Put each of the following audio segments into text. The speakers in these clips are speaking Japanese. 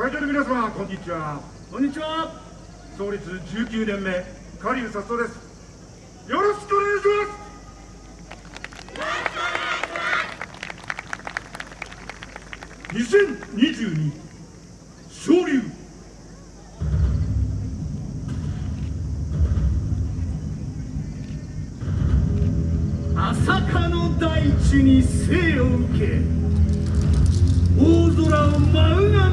会場の皆様こんにちは。こんにちは。創立19年目カリウサストです。よろしくお願いします。2022昇竜朝霞の大地に生を受け大空を舞うが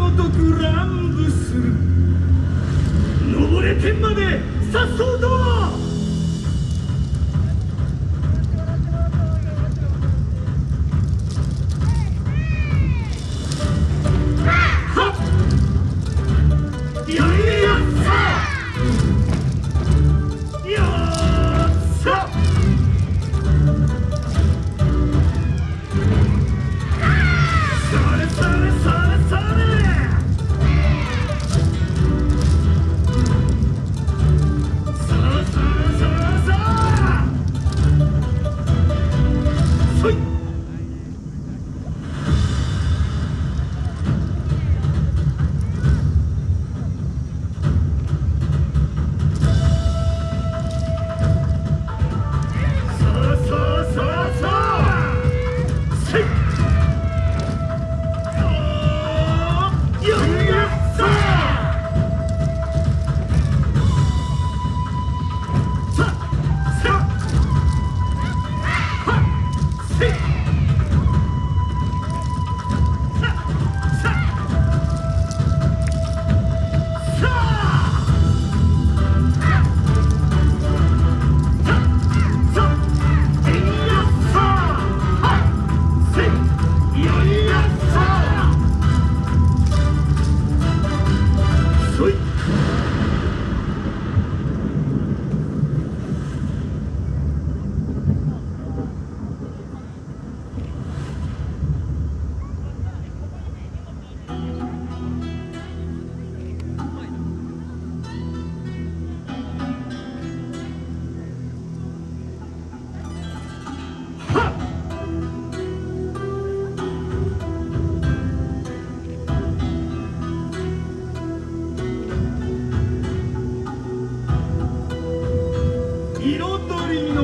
彩りの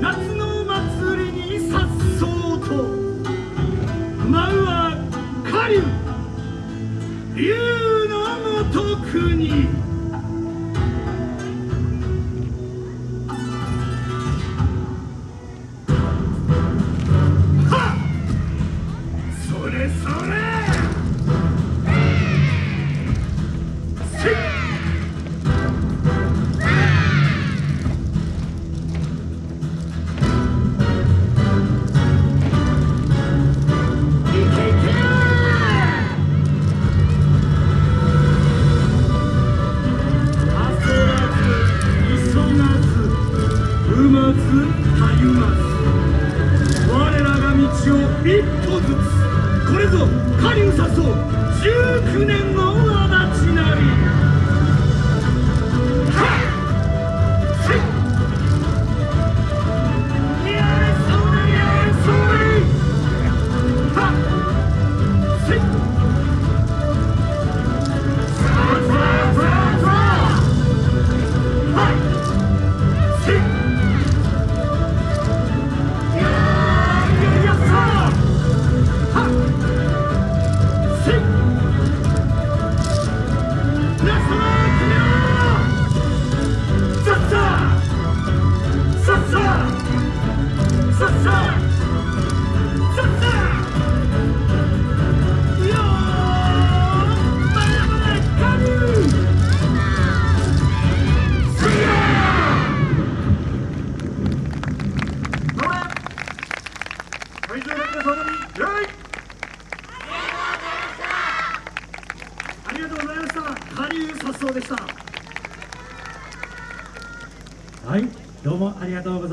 夏の祭りにさっそうと舞うは狩竜狩人さそう19年りがとうございましたカリューさっそうでしたはい、どうもありがとうございます。